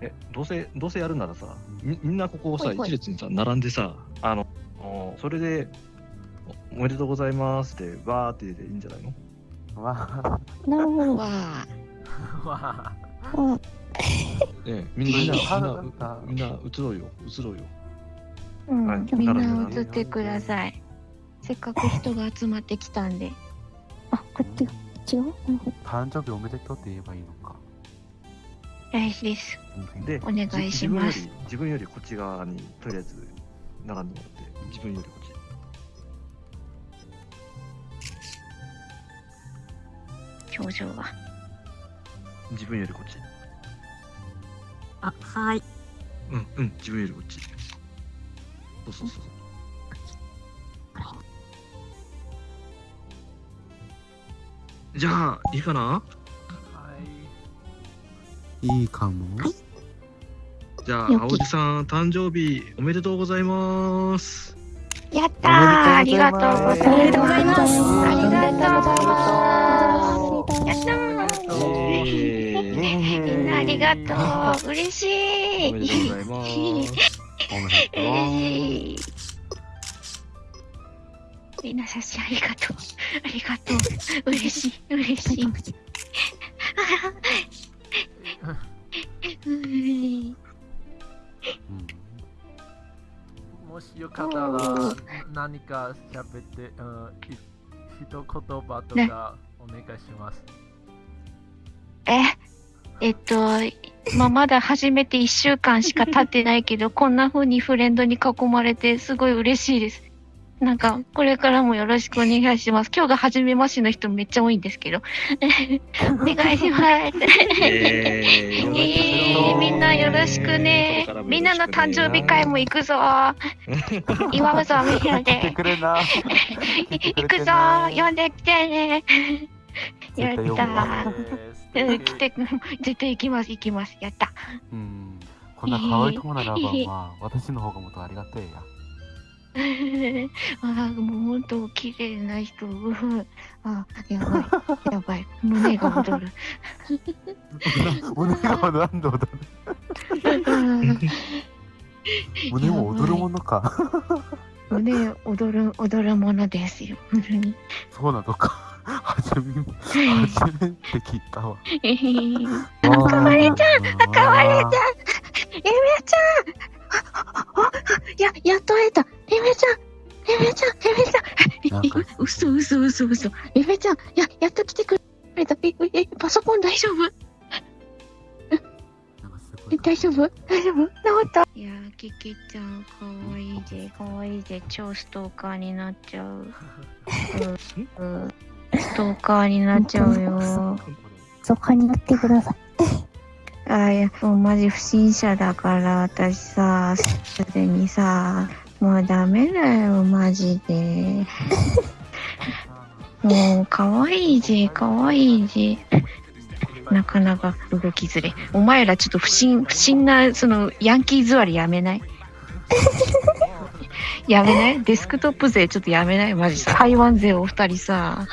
え、どうせ、どうせやるならさ、みみんなここをさ、はいはい一列にさ、並んでさ、あの、おそれで、おおめでとうございますって、バーってでいいんじゃないの？わなるほど。わあ。わあ。うんええ、みんな、みんな、みんはなあ、みんな、移ろうよ、移ろうよ。うんはいみんなるほどな映ってください。せっかく人が集まってきたんで。あ、こっちが違う？なるほど。誕生日おめでとうって言えばいいのか。大事です。で、お願いしますじ自分より、自分よりこっち側に、とりあえず、並んでもらって、自分よりこっち。表情が。自分よりこっち。あ、はい。うん、うん、自分よりこっち。そうそうそう。じゃあ、いいかな？はい。いいかも。じゃあ、青木さん、誕生日おめでとうございます。やったーありがとうございます。おめでとうございますありがとうございます。やったーえーみんなありがとう。嬉しい。おめでとうございます。おめでとう。嬉しい。みんな写真ありがとう。ありがとう。嬉しい。嬉しい。もしよかったら何か喋って、うん、一言葉とかお願いします。え、えっと、まあ、まだ始めて1週間しか経ってないけど、こんな風にフレンドに囲まれてすごい嬉しいです。なんか、これからもよろしくお願いします。今日が初めましての人めっちゃ多いんですけど。お願いします。えーえー、みんなよろしくねみんなの誕生日会も行くぞ。祝うぞ、みんなで。くれな。行くぞ、呼んできてね。やった来て、絶対行きます、行きます。やった。うん。こんな可愛い友ならば、まあ、私の方がもっとありがたいや。あーもう本当綺麗な人。う んあ、やばい。やばい。胸が躍る。胸が何度だうん胸も踊るものか。胸躍る、踊るものですよ。本当に。そうなのか。初め、初めて聞いたわ。赤かわれちゃん赤われちゃんエメちゃんや、やっと会えたちゃんなんかうそうそうそ嘘。エメちゃんや、やっと来てくれた。え、え、パソコン大丈夫？え、い大丈夫？大丈夫？治った？いやー、キキちゃん、かわいいぜ、かわいいぜ、超ストーカーになっちゃう。うん、うん、ストーカーになっちゃうよ。そこに乗ってください。あーいや、もうマジ不審者だから、私さ、すでにさ、もうダメだよ、マジで。もう、かわいいぜ、かわいいぜ。なかなか動きづれ。お前らちょっと不審、不審な、その、ヤンキー座りやめない？やめない？デスクトップ勢ちょっとやめない？マジ台湾勢お二人さ。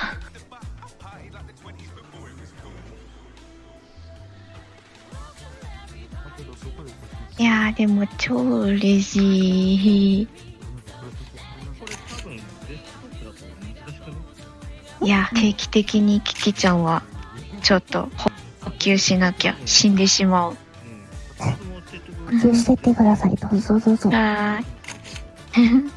やーでも超嬉しい。これ多分、デスクトップだと難しくねいや、定期的にキキちゃんは、ちょっと補補給しなきゃ死んでしまう。補給してってください。どうぞどうぞ。はーい。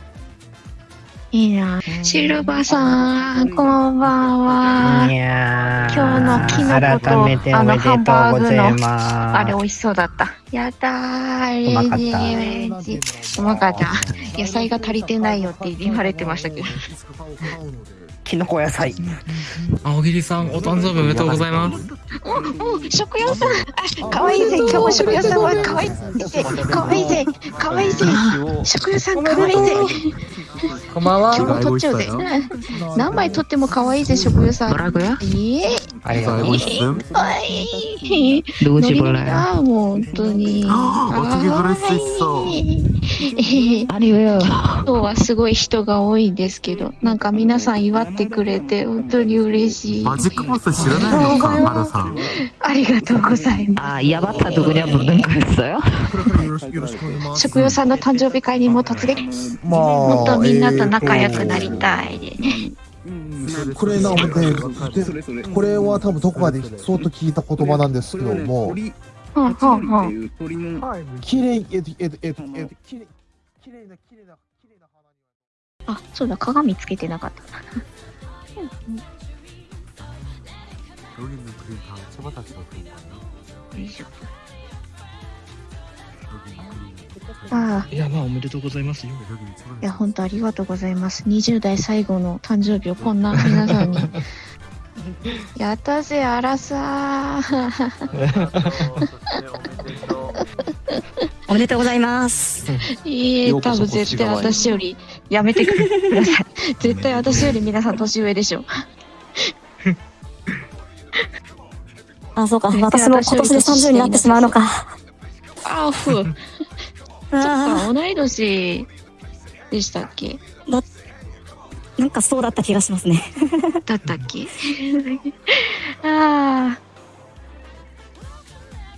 いいな。シルバさん、こんばんは。やー今日のキノコと改めておめでとうございます。あれ美味しそうだった。やったー、うまかった。うまかった。野菜が足りてないよって言われてましたけど。キノコ野菜。青桐さん、お誕生日おめでとうございます。お、お、食用さん。あ、かわいいぜ。今日も食用さんはかわいいぜ。かわいいぜ。かわいいぜ。食用さんかわいいぜ。こんばんは。今日も撮っちう。何枚撮っても可愛いぜ、食友さん。ドラグやええ。ありがとうございます。かわいい。どうしぼら。本当に。あ、お次ドレスしそう。あれよ。今日はすごい人が多いんですけど、なんか皆さん祝ってくれて、本当に嬉しい。マジックボス知らないのか、マルさん。ありがとうございます。あ、やばったとこにはもうなんかですよ。食用さんの誕生日会にも突撃。もう。みんなと仲良くなりたいでね。これなんかね、これは多分どこかで相当聞いた言葉なんですけども、綺麗、えっと、えっと、えっと、えっと、綺麗な、綺麗な、綺麗な花にあ、そうだ、鏡つけてなかった。よいしょ。ああ。いや、まあ、おめでとうございます。いや、本当ありがとうございます。20代最後の誕生日をこんな皆さんに。やったぜ、あらさおめでとうございます。いいえ、多分絶対私より、やめてください。絶対私より皆さん年上でしょ。あ、そうか。私も今年で30になってしまうのか。あ、ふう。そっか、同い年でしたっけ？なんかそうだった気がしますね。だったっけ？ああ。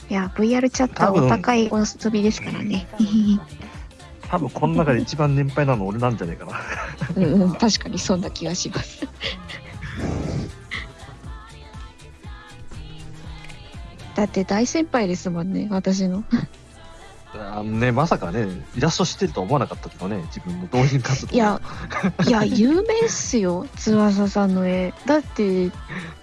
いや、VR チャットはお高いお遊びですからね。多分この中で一番年配なの俺なんじゃないかな。うんうん、確かにそんな気がします。だって大先輩ですもんね、私の。あのね、まさかね、イラストしてるとは思わなかったけどね、自分の同人活動。いや、いや、有名っすよ、翼さんの絵。だって、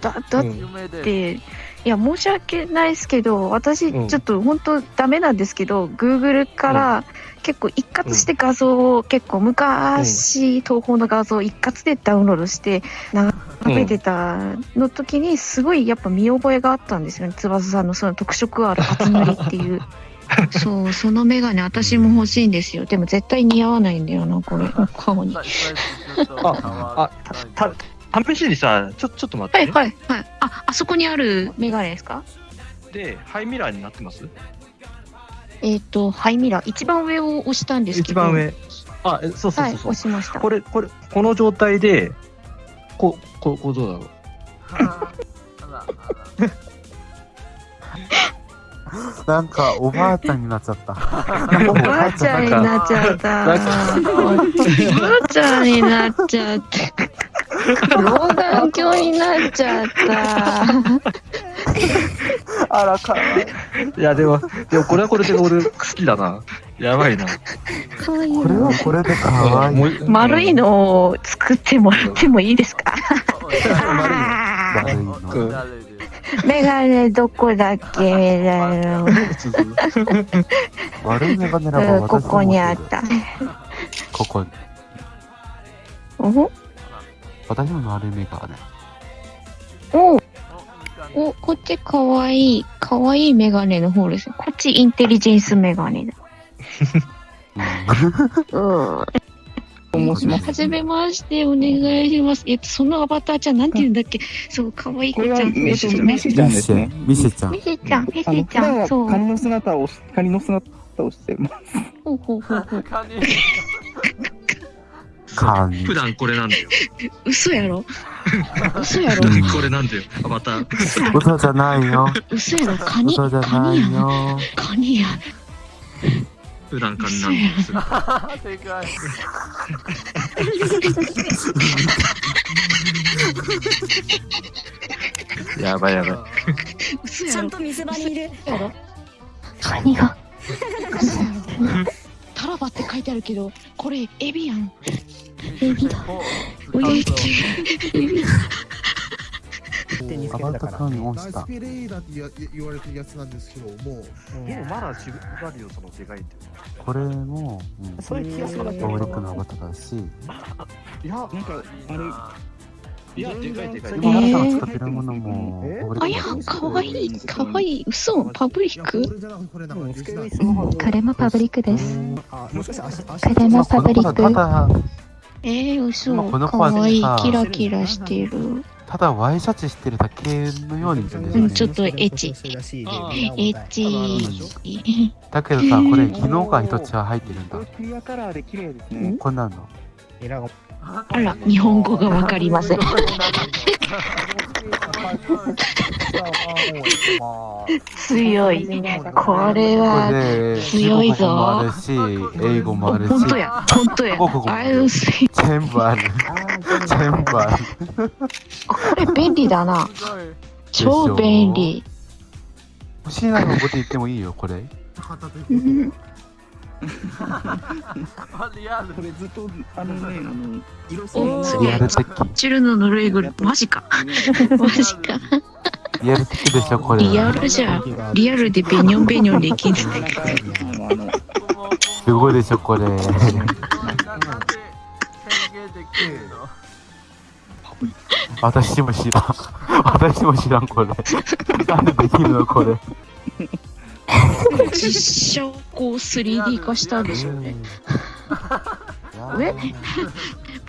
だ、だっうんいや、申し訳ないですけど、私、うんちょっと本当ダメなんですけど、Google から結構一括して画像を結構昔、東宝の画像を一括でダウンロードして、眺めてたの時に、すごいやっぱ見覚えがあったんですよね。翼さんのその特色ある厚塗りっていう。そう、そのメガネ私も欲しいんですよ。でも絶対似合わないんだよな、これ。顔に。サイサイズちょっと変わた、た、試しにさ、ちょ、ちょっと待って、ね。はいはいはい。あ、あそこにあるメガネですか？で、ハイミラーになってます？えっ、と、ハイミラー。一番上を押したんですけど。一番上。あ、えそうそうはい、そうそう、押しました。これ、これ、この状態で、こう、こう、こうどうだろう？なんか、おばあちゃんになっちゃった。おばあちゃんになっちゃった。おばあちゃんになっちゃった。老眼鏡になっちゃった。あら、かわいい。いや、でも、でもこれはこれで俺好きだな。やばいな。かわいいこれはこれでかわいい。丸いのを作ってもらってもいいですか？悪いの。うん誰ですメガネどこだっけ？メガネの悪いメガネここにあ持った。ここに。お私も悪いメガネ。おお、こっちかわいい。かわいいメガネの方です。こっちインテリジェンスメガネだ。うん。申しますはじめまして、お願いします。えっと、そのアバターちゃん、なんて言うんだっけ？そう、かわいい子ちゃん。メシメシちゃんですね。ミシちゃんミ。シちゃん、ミあのシちゃん。そう。カニの姿をしカニの姿をしてます。ほうほうほうほう。カニ普。段これなんだよ。嘘やろ？嘘やろ？これなんだよ。アバター。嘘やろ嘘じゃないよ。嘘やろカニ、嘘じゃカニやん。ないよ。カニや。普段カニなんです。正解 やばいやばい。嘘やろと見せ場にいる。カニが？タラバって書いてあるけど、これエビやん。エビだ。おいしい。エビだ。アバターカニオンしたナイス。ピレイだって言われてるやつなんですけども、でもまだ違うよ、そのでかいって。これも、うん、それ気がするパブリックのアバターだし、いや、なんか、あれ、いや、でかいでかい。今、皆さんが使ってるものもえ？パブリあやかわいい、かわいい。嘘パブリック？これもパブリックです。あ、もしかして足、足これもパブリック。えー、嘘かはわいいさ。キラキラしてる。ただワイシャツしてるだけのように見えるんですよねうんちょっとエッチ。エッチ。だけどさ、これ、機能が一つは入ってるんだ。クリアカラーで綺麗ですね。こんなの。あら、日本語がわかりません。強い。これは強いぞ。あるし、英語もあるし。本当や、本当や。全部ある。全部ある。これ便利だな。超便利。欲しいなのこと言ってもいいよ、これ。これずっと、あのね、あの、色お線リアルー、的。チルノのぬいぐるみ、マジか。マジか。リアル的でしょ、これ。リアルじゃん。リアルでベニョンベニョンできる。すごいでしょ、これ。私も知らん。私も知らん、これ。なんでできるの、これ。実写をこう 3D 化したんでしょうね。え？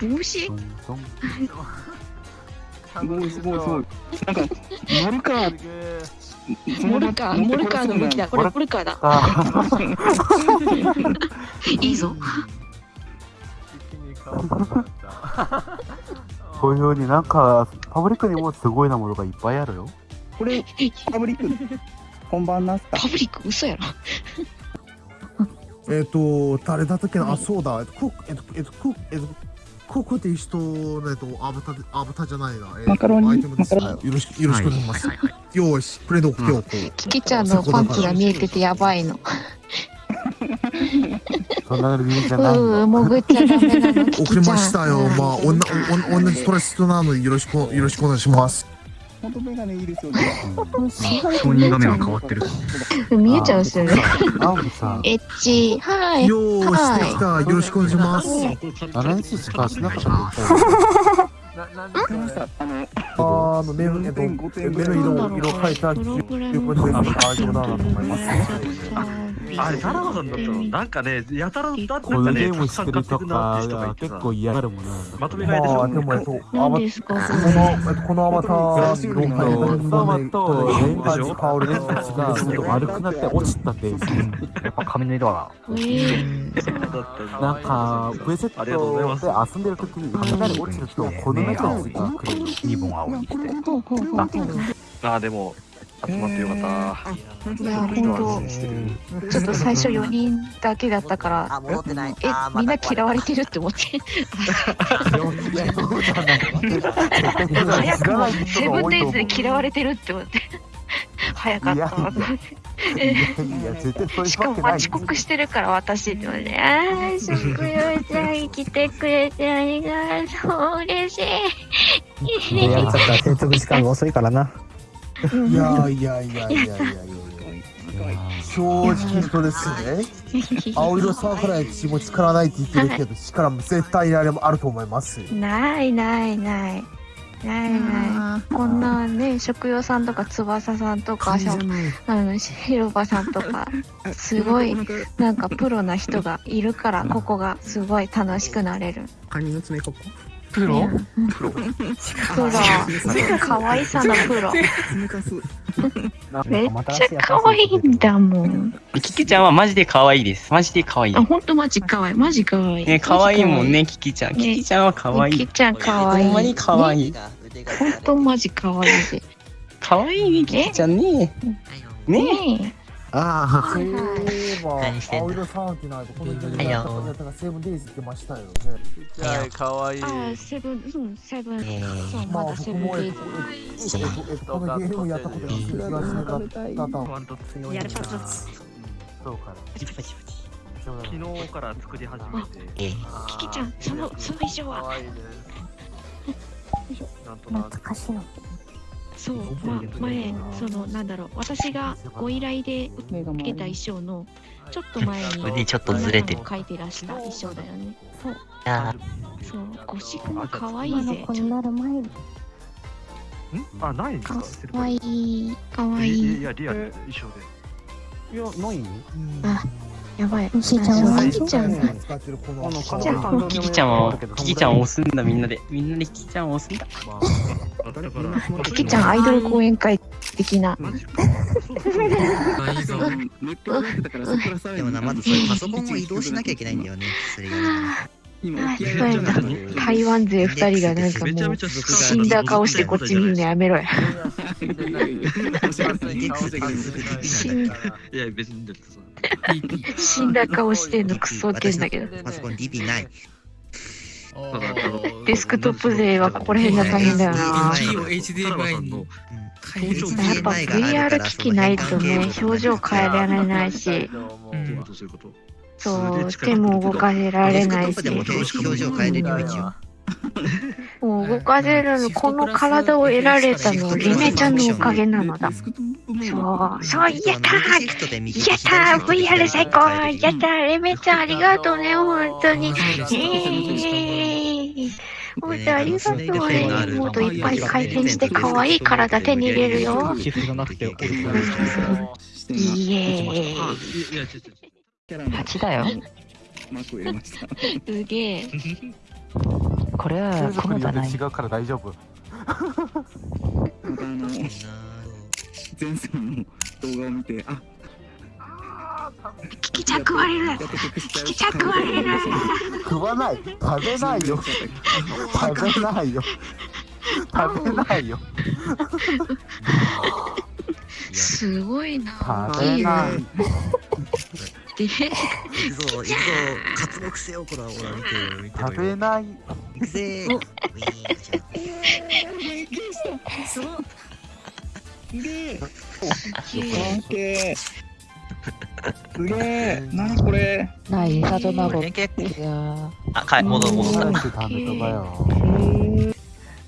帽子？すごいすごいすごい。なんか、モルカー、モルカー、モルカーの向きだ。これモルカーだ。いいぞ。こういうようになんか、パブリックにもすごいなものがいっぱいあるよ。これ、パブリック、本番なんすかパブリック嘘やろ。えっと、誰だったっけな？あ、そうだ。えっと、クック、えっと、えっと、クック、えっと、クックっていう人の、えっと、アバター、アバターじゃないな。えっとマカロニ？アイテムよろしく、よろしくお願いします。よし、プレードを今日、キキちゃんのパンツが見えててやばいの。そんな理由じゃうないの。ー、潜っちゃダメなの、送り。ましたよ。まあ、おんな、おん、同じストレス人なので、よろしく、よろしくお願いします。本当メガネいいですよね。本人画面が変わってる。見えちゃうんですよね。青木さん、エッチ、はい。よーし、できた。よろしくお願いします。7日しかしなかったあの、あの、目の、色、色変えた記憶で大丈夫だなと思います。あれ、田中さんだったの？なんかね、やたらだなんこのかね、ゲームたくさん買ってしてるとくなって人がかいてさ、結構嫌がるものなんだ。まとめ買いでしょ？まあ、でも、えっと、ア何バですか、こ。の、えっと、このアバターの色変えたサマとレン感じ香りですがちょっと悪くなって落ちたって、やっぱ髪の色は。えー。なんか、プレセットで遊んでる時に雷落ちると、この中にが来る。リボン青にして。あ、でも、集まってよかった。いや、本当。ちょっと最初4人だけだったから、戻ってない。え、みんな嫌われてるって思って。早くもセブンデイズで嫌われてるって思って。早かったしかも。遅刻してるから私って思って、あー、食用ちゃん来てくれてありがとう、嬉しい。いや、ちょっと接続時間が遅いからな。いやいやいやいやいやいや正直とですね、青色サークライチも力ないって言ってるけど、力も絶対にあれもあると思います。ないないない。ないない。こんなね、食用さんとか翼さんとか、あの、広場さんとか、すごい、なんかプロな人がいるから、ここがすごい楽しくなれる。カニの爪ここ。プロ？プロ。プロ。可愛さのプロ。めっちゃ可愛いんだもん。キキちゃんはマジで可愛いです。マジで可愛いあ、。ほんとマジ可愛い。マジ可愛い。ね、可愛いもんね、キキちゃん。キキちゃんは可愛い。キキちゃん可愛い。ほんまに可愛い。ほんとマジ可愛いで。可愛いね、キキちゃんね。ねねああ、ば、何してんだ青色サーキュナーとこの時はいよやったがセブンデイズってましたよね。じゃあかわいいえ。あ、セブン、うん、セブン。まあ、セ僕も、えっブンデイとズ。えっとえっとこのゲームをやったことが気がしなかったと。ワンと強いやるパツそうかパチパチパチ。昨日から作り始めて、えーキキちゃん、その、その衣装は。かわいいです。なんとなく。懐かしいの。そう、まあ、前、その、なんだろう、私がご依頼で受けた衣装の、ちょっと前に、腕ちょっとずれてる書いてらした衣装だよね。そう、あそう、ゴシクも可愛い今のぜ。子になる前に。ん？あ、ないんですか？可愛い、可愛いい。や、リアル、衣装で。いや、ないあ、やばい。しーちゃんはキキちゃん。使ってるこのあの、じゃあキキちゃんを、キキちゃんを押すんだ、みんなで。みんなでキキちゃんを押すんだ。だから、キキちゃんアイドル講演会的な。でもな、まずそれパソコンを移動しなきゃいけないんだよね。それがね。あ聞こえた台湾勢二人がなんかもう死んだ顔してこっち見るのやめろや。死んだいや、別に。死んだ顔してんのクソってんだけど。パソコン DB ない。デスクトップ勢はここら辺が大変だよな。HDMI に。やっぱ VR 機器ないとね、表情変えられないし、そう。そう、手も動かせられないし、表情変えれるよ、一応。もう動かせるの、この体を得られたの、リメちゃんのおかげなのだ。そう、そう、やったーやったー !VR 最高やったーリメちゃんありがとうね、本当に。えー本当ありがとうね。もっといっぱい回転して可愛い体手に入れるよ。イエーイ。いや、違う違う。8だよ。すげえ。これは雲じゃない。違うから大丈夫。あの、前世の動画を見て、あ、聞きちゃ食われる。聞きちゃ食われる。食わない。食べないよ。食べないよ。食べないよ。すごいな。食べない。で、行くぞ、行くぞ。活目せよ、こら、ほら、見てよ、見てよ。食べない。行くぜー。ウィーンじゃすごい。すげえ。すげえ。オッケー。すげえ。何これ。ない、サドナゴ。連携いやあ、かい、戻る戻った。食べとばよ。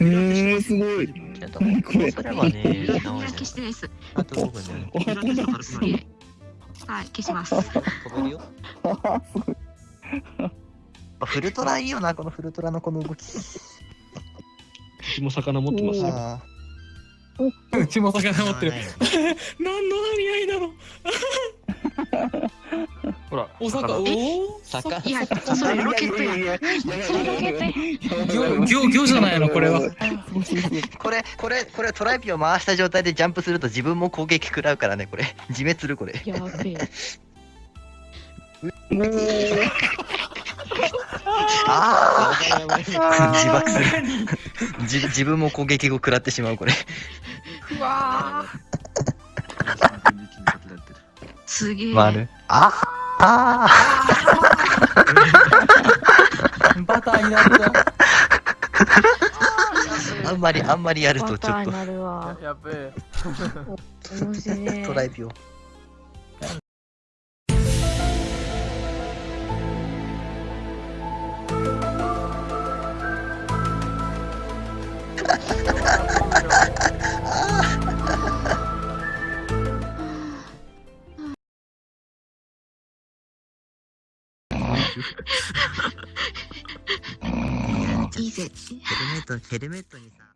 えー、すごい。何これ。はね。あと5分はい、消します。飛べるよ。フルトラいいよな、このフルトラのこの動き。うちも魚持ってますよ。あ うちも魚持ってる。ー何の張り合いだろほら、お魚、おお魚いや、それロケットや。それロケットや。行、行、行じゃないの、これは。これ、これ、これトライピを回した状態でジャンプすると自分も攻撃食らうからね、これ。自滅する、これ。やべえ。ああ自爆する自。自分も攻撃を食らってしまう、これ。うわすげえ。丸。ああ バターになった。あんまり、あんまりやるとバちょっとターになるわ。やべえ。面白い。トライ。ヘルメット、ヘルメットにさ。